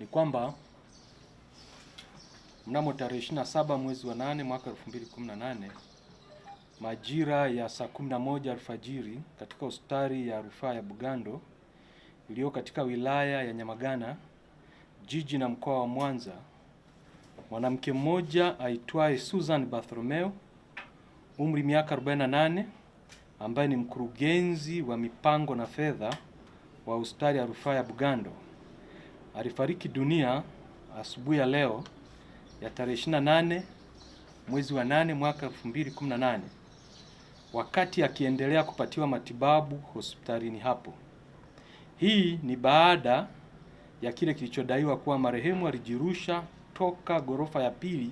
ni kwamba mnamo tarehe 27 mwezi wa 8 mwaka 2018 majira ya saa 11 alfajiri katika hospitali ya rufaa ya Bugando iliyo katika wilaya ya Nyamagana jiji na mkoa wa Mwanza, mwanamke mmoja aitwaye Susan Bartholomeo umri miaka 48 ambaye ni mkurugenzi wa mipango na fedha wa hospitali ya rufaa ya Bugando alifariki dunia asubuhi ya leo ya tarehe 28 mwezi wa 8 mwaka 2018 wakati akiendelea kupatiwa matibabu hospitalini hapo. Hii ni baada ya kile kilichodaiwa kuwa marehemu alijirusha toka ghorofa ya pili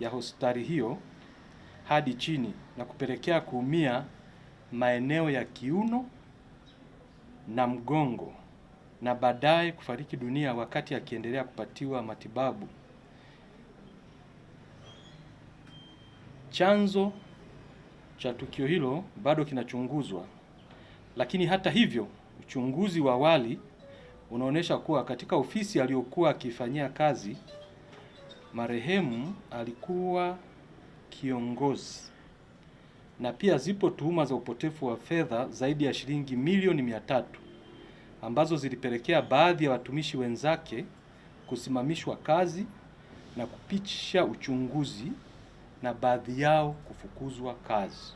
ya hospitali hiyo hadi chini na kupelekea kuumia maeneo ya kiuno na mgongo na baadaye kufariki dunia wakati akiendelea kupatiwa matibabu. Chanzo cha tukio hilo bado kinachunguzwa, lakini hata hivyo, uchunguzi wa awali unaonyesha kuwa katika ofisi aliyokuwa akifanyia kazi marehemu alikuwa kiongozi, na pia zipo tuhuma za upotefu wa fedha zaidi ya shilingi milioni mia tatu ambazo zilipelekea baadhi ya watumishi wenzake kusimamishwa kazi na kupitisha uchunguzi na baadhi yao kufukuzwa kazi.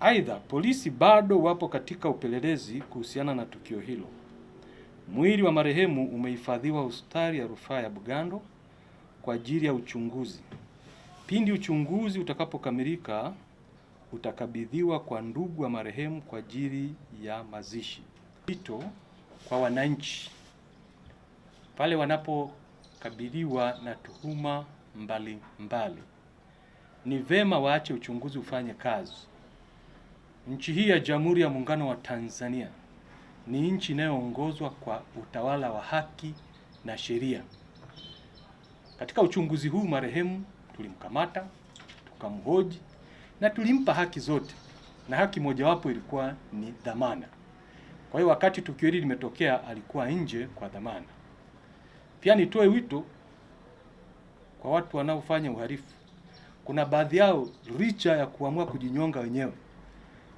Aidha, polisi bado wapo katika upelelezi kuhusiana na tukio hilo. Mwili wa marehemu umehifadhiwa hospitali ya rufaa ya Bugando kwa ajili ya uchunguzi. Pindi uchunguzi utakapokamilika, utakabidhiwa kwa ndugu wa marehemu kwa ajili ya mazishi. Wito kwa wananchi pale wanapokabiliwa na tuhuma mbalimbali mbali, ni vema waache uchunguzi ufanye kazi. Nchi hii ya Jamhuri ya Muungano wa Tanzania ni nchi inayoongozwa kwa utawala wa haki na sheria. Katika uchunguzi huu marehemu tulimkamata, tukamhoji na tulimpa haki zote, na haki mojawapo ilikuwa ni dhamana. Kwa hiyo wakati tukio hili limetokea, alikuwa nje kwa dhamana. Pia nitoe wito kwa watu wanaofanya uhalifu. Kuna baadhi yao licha ya kuamua kujinyonga wenyewe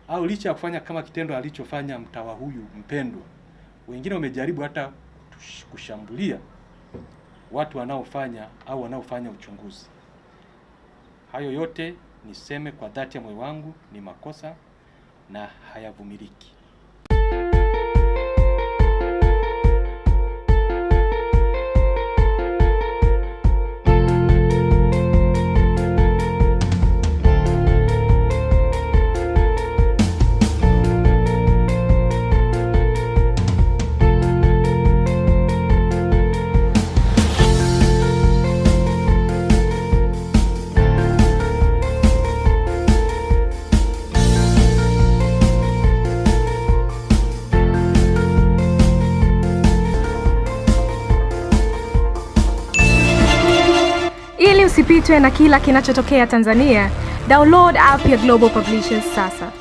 au licha ya kufanya kama kitendo alichofanya mtawa huyu mpendwa, wengine wamejaribu hata kushambulia watu wanaofanya au wanaofanya uchunguzi. Hayo yote niseme kwa dhati ya moyo wangu ni makosa na hayavumiliki. Usipitwe na kila kinachotokea Tanzania, download app ya Global Publishers sasa.